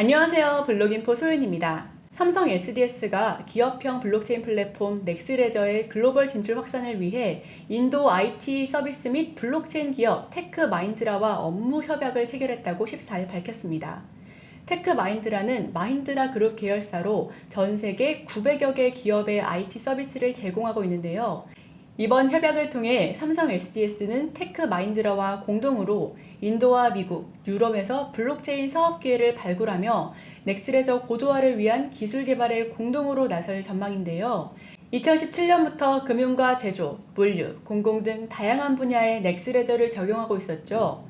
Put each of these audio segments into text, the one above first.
안녕하세요. 블록인포 소윤입니다. 삼성 SDS가 기업형 블록체인 플랫폼 넥스레저의 글로벌 진출 확산을 위해 인도 IT 서비스 및 블록체인 기업 테크 마힌드라와 업무 협약을 체결했다고 14일 밝혔습니다. 테크 마힌드라는 마힌드라 그룹 계열사로 전 세계 900여 개 기업의 IT 서비스를 제공하고 있는데요. 이번 협약을 통해 삼성 SDS는 테크 마힌드라와 공동으로 인도와 미국, 유럽에서 블록체인 사업 기회를 발굴하며 넥스레저 고도화를 위한 기술 개발에 공동으로 나설 전망인데요. 2017년부터 금융과 제조, 물류, 공공 등 다양한 분야의 넥스레저를 적용하고 있었죠.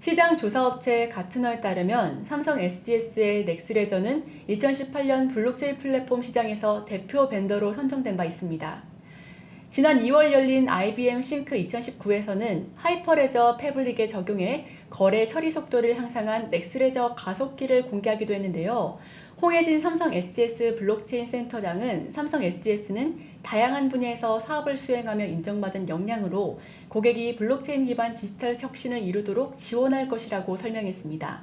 시장 조사업체 가트너에 따르면 삼성 SDS의 넥스레저는 2018년 블록체인 플랫폼 시장에서 대표 벤더로 선정된 바 있습니다. 지난 2월 열린 IBM 싱크 2019에서는 하이퍼레저 패브릭에 적용해 거래 처리 속도를 향상한 넥스레저 가속기를 공개하기도 했는데요. 홍혜진 삼성 SDS 블록체인 센터장은 삼성 SDS는 다양한 분야에서 사업을 수행하며 인정받은 역량으로 고객이 블록체인 기반 디지털 혁신을 이루도록 지원할 것이라고 설명했습니다.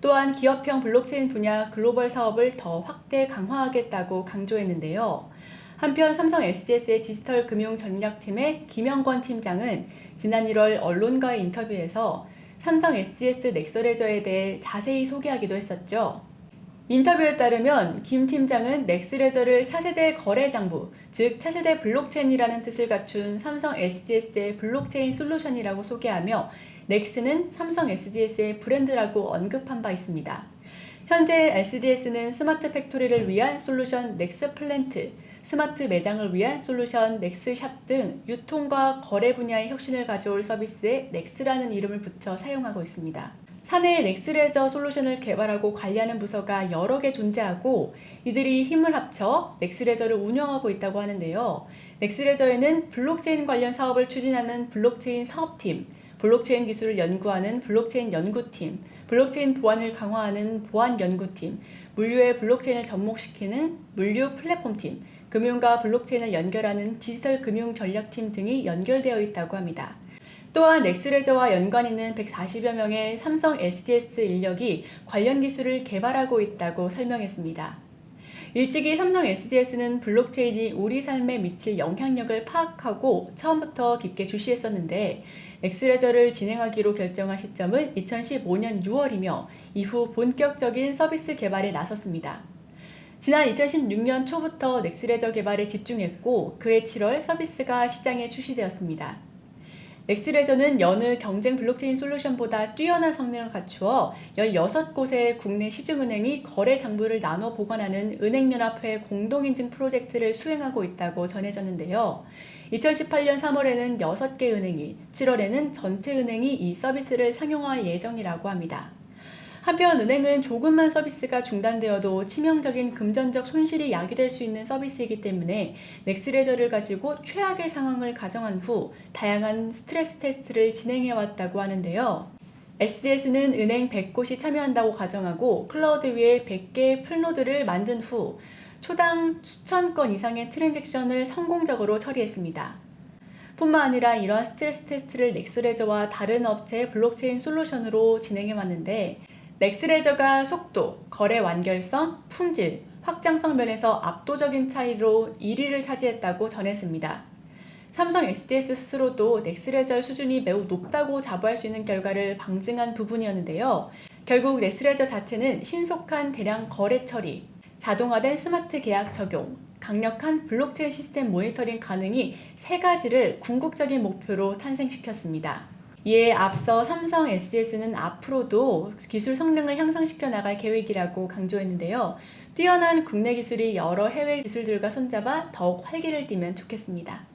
또한 기업형 블록체인 분야 글로벌 사업을 더 확대 강화하겠다고 강조했는데요. 한편 삼성 SDS의 디지털 금융 전략팀의 김영권 팀장은 지난 1월 언론과의 인터뷰에서 삼성 SDS 넥스레저에 대해 자세히 소개하기도 했었죠. 인터뷰에 따르면 김 팀장은 넥스레저를 차세대 거래 장부, 즉 차세대 블록체인이라는 뜻을 갖춘 삼성 SDS의 블록체인 솔루션이라고 소개하며 넥스는 삼성 SDS의 브랜드라고 언급한 바 있습니다. 현재 SDS는 스마트 팩토리를 위한 솔루션 넥스 플랜트, 스마트 매장을 위한 솔루션 넥스샵 등 유통과 거래 분야의 혁신을 가져올 서비스에 넥스라는 이름을 붙여 사용하고 있습니다. 사내에 넥스레저 솔루션을 개발하고 관리하는 부서가 여러 개 존재하고 이들이 힘을 합쳐 넥스레저를 운영하고 있다고 하는데요. 넥스레저에는 블록체인 관련 사업을 추진하는 블록체인 사업팀, 블록체인 기술을 연구하는 블록체인 연구팀, 블록체인 보안을 강화하는 보안연구팀, 물류의 블록체인을 접목시키는 물류 플랫폼팀, 금융과 블록체인을 연결하는 디지털 금융 전략팀 등이 연결되어 있다고 합니다. 또한 넥스레저와 연관 있는 140여 명의 삼성 SDS 인력이 관련 기술을 개발하고 있다고 설명했습니다. 일찍이 삼성 SDS는 블록체인이 우리 삶에 미칠 영향력을 파악하고 처음부터 깊게 주시했었는데 엑스레저를 진행하기로 결정한 시점은 2015년 6월이며 이후 본격적인 서비스 개발에 나섰습니다. 지난 2016년 초부터 넥스레저 개발에 집중했고 그해 7월 서비스가 시장에 출시되었습니다. 엑스레저는 여느 경쟁 블록체인 솔루션보다 뛰어난 성능을 갖추어 16곳의 국내 시중은행이 거래 장부를 나눠 보관하는 은행연합회 공동인증 프로젝트를 수행하고 있다고 전해졌는데요. 2018년 3월에는 6개 은행이, 7월에는 전체 은행이 이 서비스를 상용할 예정이라고 합니다. 한편 은행은 조금만 서비스가 중단되어도 치명적인 금전적 손실이 야기될 수 있는 서비스이기 때문에 넥스레저를 가지고 최악의 상황을 가정한 후 다양한 스트레스 테스트를 진행해왔다고 하는데요. SDS는 은행 100곳이 참여한다고 가정하고 클라우드 위에 100개의 full node를 만든 후 초당 수천 건 이상의 트랜잭션을 성공적으로 처리했습니다. 뿐만 아니라 이러한 스트레스 테스트를 넥스레저와 다른 업체의 블록체인 솔루션으로 진행해왔는데 넥스레저가 속도, 거래 완결성, 품질, 확장성 면에서 압도적인 차이로 1위를 차지했다고 전했습니다. 삼성 SDS 스스로도 넥스레저 수준이 매우 높다고 자부할 수 있는 결과를 방증한 부분이었는데요. 결국 넥스레저 자체는 신속한 대량 거래 처리, 자동화된 스마트 계약 적용, 강력한 블록체인 시스템 모니터링 가능이 세 가지를 궁극적인 목표로 탄생시켰습니다. 이에 앞서 삼성 SDS는 앞으로도 기술 성능을 향상시켜 나갈 계획이라고 강조했는데요. 뛰어난 국내 기술이 여러 해외 기술들과 손잡아 더욱 활기를 띠면 좋겠습니다.